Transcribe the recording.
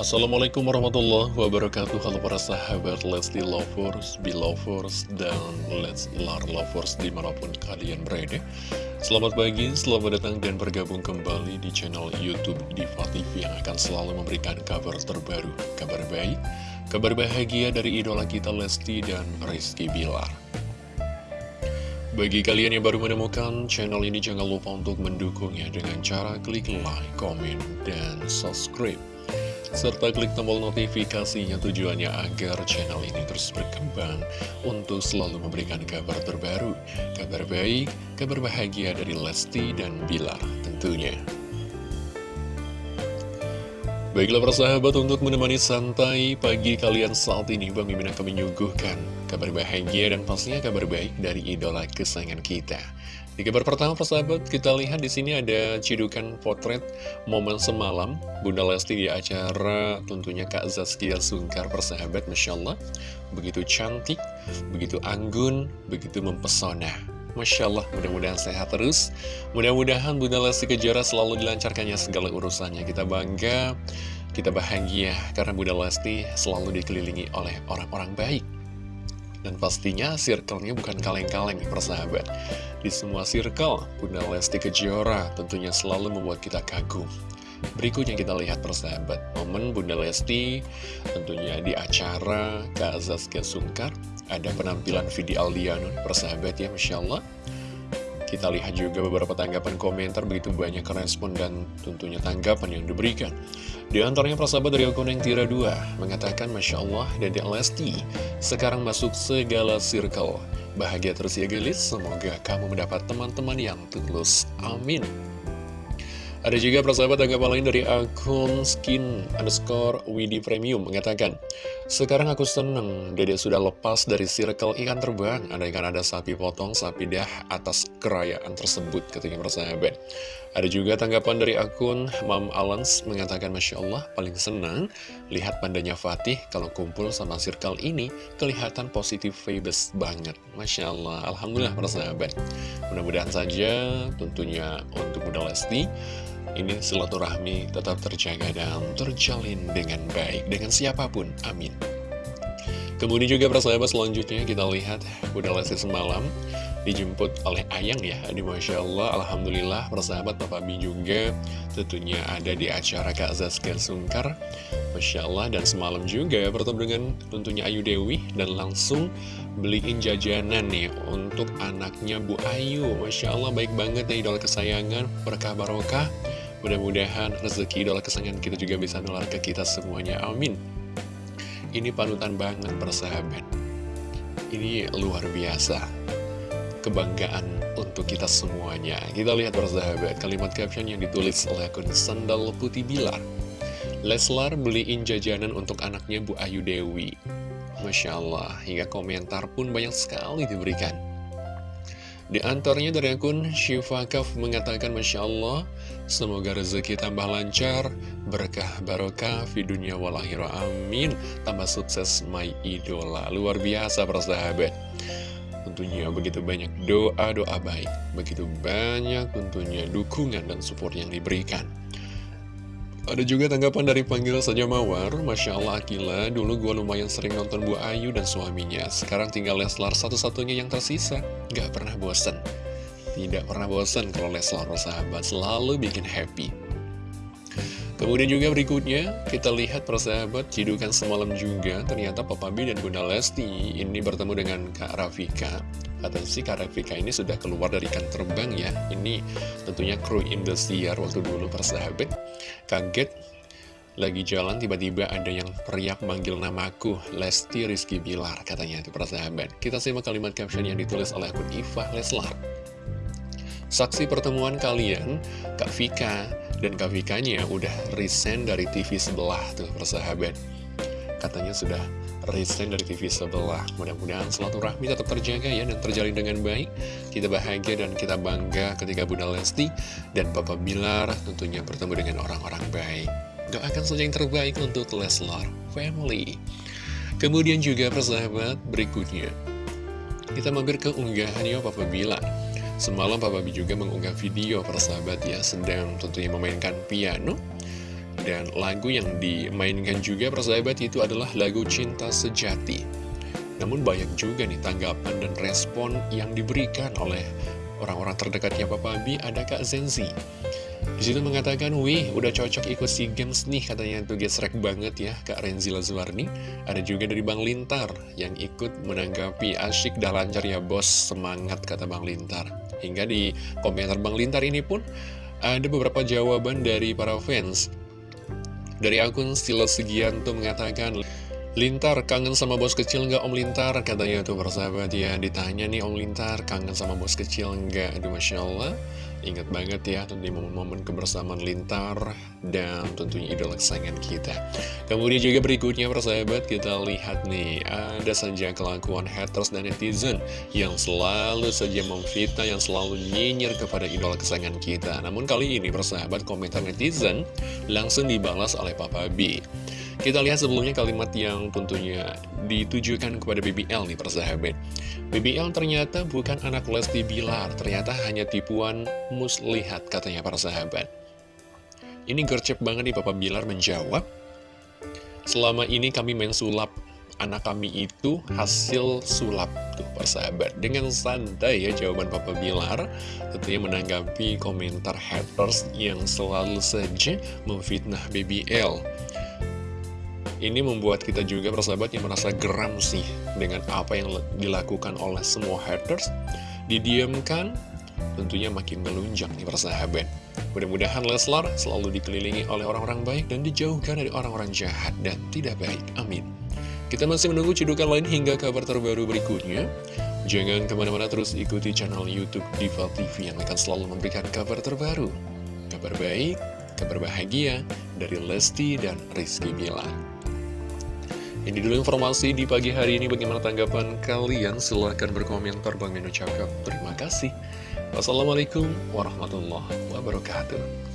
Assalamualaikum warahmatullahi wabarakatuh. Halo para sahabat Lesti Lovers, Belovers, dan Leslar Lovers di mana pun kalian berada. Selamat pagi, selamat datang dan bergabung kembali di channel Youtube Diva TV Yang akan selalu memberikan kabar terbaru, kabar baik, kabar bahagia dari idola kita Lesti dan Rizky Bilar. Bagi kalian yang baru menemukan channel ini, jangan lupa untuk mendukungnya dengan cara klik like, komen, dan subscribe serta klik tombol notifikasinya tujuannya agar channel ini terus berkembang untuk selalu memberikan kabar terbaru, kabar baik, kabar bahagia dari Lesti dan Bilar tentunya. Baiklah persahabat untuk menemani santai pagi kalian saat ini Bang Mimin akan menyuguhkan kabar bahagia dan pastinya kabar baik dari idola kesayangan kita di kabar pertama persahabat, kita lihat di sini ada cidukan potret momen semalam Bunda Lesti di acara tentunya Kak Zaskia Sungkar persahabat, Masya Allah. Begitu cantik, begitu anggun, begitu mempesona. Masya Allah, mudah-mudahan sehat terus. Mudah-mudahan Bunda Lesti Kejora selalu dilancarkannya segala urusannya. Kita bangga, kita bahagia karena Bunda Lesti selalu dikelilingi oleh orang-orang baik. Dan pastinya circle-nya bukan kaleng-kaleng persahabat Di semua circle, Bunda Lesti Kejora tentunya selalu membuat kita kagum Berikutnya kita lihat persahabat Momen Bunda Lesti tentunya di acara Kak Zaskia Sungkar Ada penampilan Vidi Aldiano persahabat ya Masya Allah kita lihat juga beberapa tanggapan komentar begitu banyak respon dan tentunya tanggapan yang diberikan. Di antaranya persahabat dari akun yang tira 2 mengatakan Masya Allah Dede Lesti sekarang masuk segala circle. Bahagia terus ya gelis, semoga kamu mendapat teman-teman yang tulus. Amin. Ada juga persahabat tanggapan lain dari akun skin underscore Widi Premium mengatakan Sekarang aku seneng, dede sudah lepas dari circle ikan terbang. Andaikan ada sapi potong, sapi dah atas kerayaan tersebut ketika persahabat. Ada juga tanggapan dari akun Mam Alans mengatakan Masya Allah paling senang Lihat pandanya Fatih kalau kumpul sama circle ini. Kelihatan positif vibes banget. Masya Allah, Alhamdulillah persahabat. Mudah-mudahan saja tentunya untuk Bunda Lesti ini silaturahmi tetap terjaga dan terjalin dengan baik dengan siapa pun. Amin. Kemudian juga persahabat selanjutnya kita lihat Bunda Lesti semalam dijemput oleh Ayang ya Ini Masya Allah, Alhamdulillah persahabat Papa Bi juga tentunya ada di acara Kak Zaskia Sungkar Masya Allah dan semalam juga bertemu dengan tentunya Ayu Dewi Dan langsung beliin jajanan nih untuk anaknya Bu Ayu Masya Allah baik banget ya idola kesayangan berkah barokah Mudah-mudahan rezeki idola kesayangan kita juga bisa nular ke kita semuanya. Amin. Ini panutan banget persahabat. Ini luar biasa. Kebanggaan untuk kita semuanya. Kita lihat persahabat, kalimat caption yang ditulis oleh akun Sandal Putih Bilar. Leslar beliin jajanan untuk anaknya Bu Ayu Dewi. Masya Allah, hingga komentar pun banyak sekali diberikan. Di antaranya dari akun Syifa Kaf mengatakan Masya Allah Semoga rezeki tambah lancar Berkah barokah di dunia walahira Amin. Tambah sukses my idola. Luar biasa persahabat Tentunya begitu banyak doa-doa baik Begitu banyak tentunya dukungan dan support yang diberikan ada juga tanggapan dari panggil saja Mawar Masya Allah Akila, dulu gue lumayan sering nonton Bu Ayu dan suaminya. Sekarang tinggal Leslar satu-satunya yang tersisa. Gak pernah bosen. Tidak pernah bosen kalau Leslar bersahabat Selalu bikin happy. Kemudian juga berikutnya kita lihat persahabat cidukan semalam juga. Ternyata Papa B dan Bunda Lesti ini bertemu dengan Kak Rafika Kata si Kak Rafika ini sudah keluar dari ikan terbang ya. Ini tentunya kru Indosiar waktu dulu persahabat Kaget lagi jalan tiba-tiba ada yang teriak manggil namaku Lesti Rizky Bilar katanya itu persahabat Kita simak kalimat caption yang ditulis oleh akun Ifah Leslar. Saksi pertemuan kalian Kak Vika dan Kak Vikanya udah resign dari TV sebelah tuh persahabat Katanya sudah resign dari TV sebelah. Mudah-mudahan rahmi tetap terjaga ya dan terjalin dengan baik. Kita bahagia dan kita bangga ketika Bunda Lesti dan Papa Bilar tentunya bertemu dengan orang-orang baik. Doakan saja yang terbaik untuk Leslar Family. Kemudian juga persahabat berikutnya. Kita mampir ke unggahannya Papa Bilar. Semalam Papa B juga mengunggah video persahabat ya Sedang tentunya memainkan piano Dan lagu yang dimainkan juga persahabat itu adalah lagu Cinta Sejati. Namun banyak juga nih tanggapan dan respon yang diberikan oleh orang-orang terdekatnya Papa B ada Kak Zenzi. Di situ mengatakan, wih udah cocok ikut SEA Games nih katanya tuh gesrek banget ya Kak Renzi Lazuarni. Ada juga dari Bang Lintar yang ikut menanggapi asyik dah lancar ya bos semangat kata Bang Lintar. Hingga di komentar Bang Lintar ini pun ada beberapa jawaban dari para fans. Dari akun Stilo Segianto mengatakan, Lintar, kangen sama bos kecil nggak Om Lintar? Katanya tuh persahabat ya, ditanya nih Om Lintar, kangen sama bos kecil nggak? Aduh Masya Allah, ingat banget ya di momen-momen kebersamaan Lintar dan tentunya idola kesayangan kita. Kemudian juga berikutnya persahabat, kita lihat nih, ada saja kelakuan haters dan netizen yang selalu saja memfitnah, yang selalu nyinyir kepada idola kesayangan kita. Namun kali ini persahabat, komentar netizen langsung dibalas oleh Papa B. Kita lihat sebelumnya kalimat yang tentunya ditujukan kepada BBL nih persahabat. BBL ternyata bukan anak Lesti Bilar, ternyata hanya tipuan muslihat katanya para sahabat. Ini gercep banget nih Papa Bilar menjawab. Selama ini kami main sulap, anak kami itu hasil sulap tuh persahabat. Dengan santai ya jawaban Papa Bilar, tentunya menanggapi komentar haters yang selalu saja memfitnah BBL. Ini membuat kita juga persahabat yang merasa geram sih dengan apa yang dilakukan oleh semua haters. Didiamkan, tentunya makin melunjak nih persahabat. Mudah-mudahan Leslar selalu dikelilingi oleh orang-orang baik dan dijauhkan dari orang-orang jahat dan tidak baik. Amin. Kita masih menunggu cedukan lain hingga kabar terbaru berikutnya. Jangan ke mana-mana terus ikuti channel Youtube Diva TV yang akan selalu memberikan kabar terbaru. Kabar baik, kabar bahagia dari Lesti dan Rizky Bilar. Ini dulu informasi di pagi hari ini. Bagaimana tanggapan kalian? Silahkan berkomentar. Bang Minu cakap. Terima kasih. Wassalamualaikum warahmatullahi wabarakatuh.